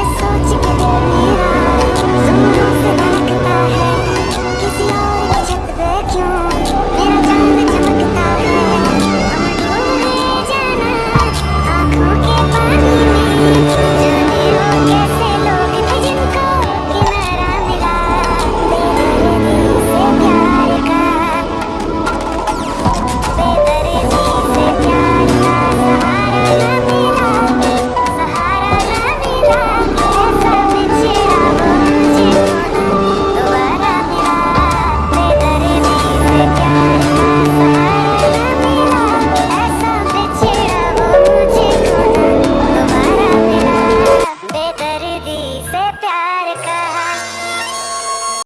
です